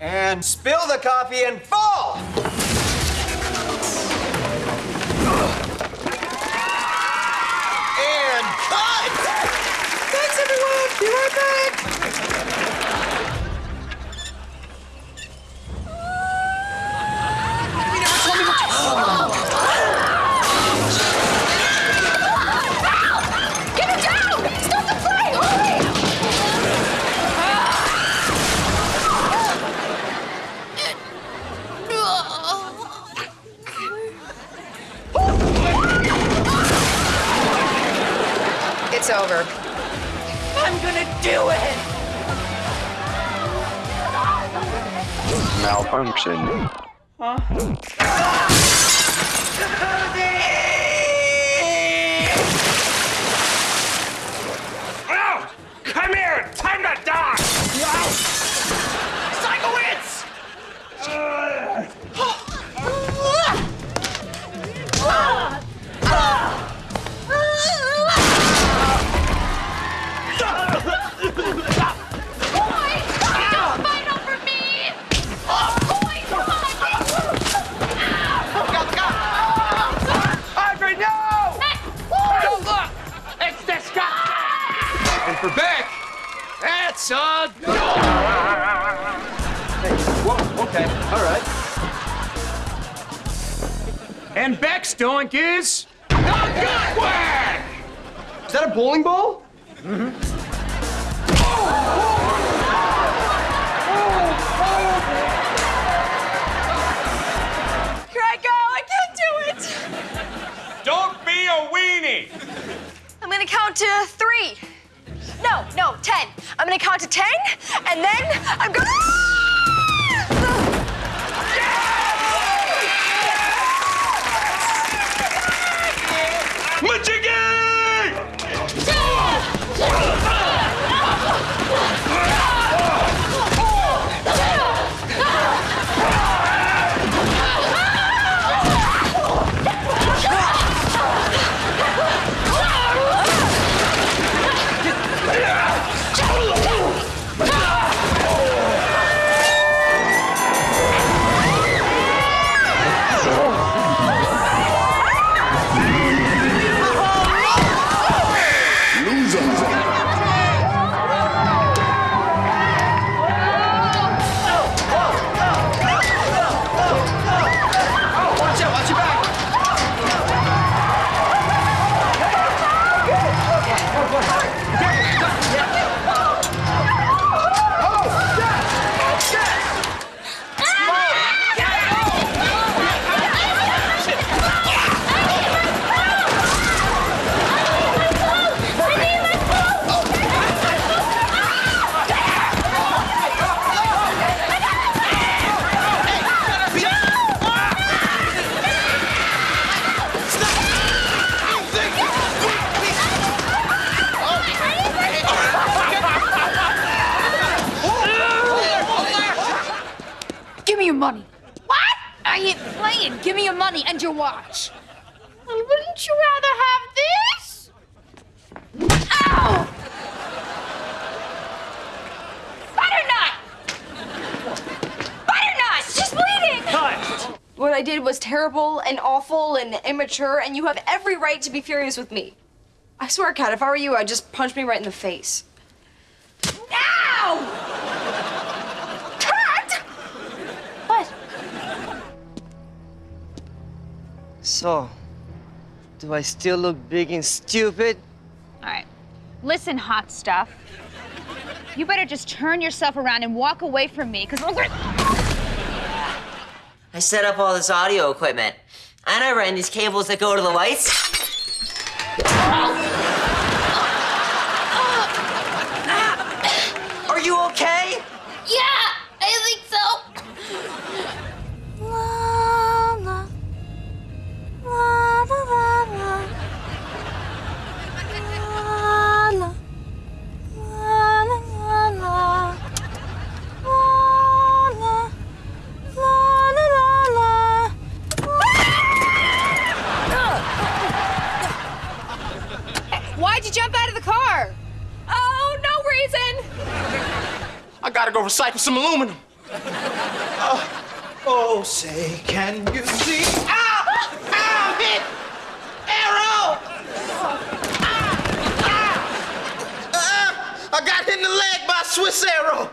And spill the coffee and fall! It's over. I'm gonna do it! Malfunction. Oh! And for Beck, That's a whoa, okay, all right. And Beck's doink is a good work! Is that a bowling ball? Here Ten. I'm gonna count to ten, and then I'm gonna. I ain't playing. Give me your money and your watch. Well, wouldn't you rather have this? Ow! Butternut! Butternut! She's bleeding! Cut! What I did was terrible and awful and immature, and you have every right to be furious with me. I swear, Kat, if I were you, I'd just punch me right in the face. So, do I still look big and stupid? All right. Listen, hot stuff. You better just turn yourself around and walk away from me, because we're going I set up all this audio equipment. And I ran these cables that go to the lights. Gotta go recycle some aluminum. Uh, oh, say, can you see? Ow! Ow! Hit! Arrow! Ah! ah! Uh, I got hit in the leg by a Swiss arrow.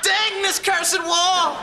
Dang this cursed wall!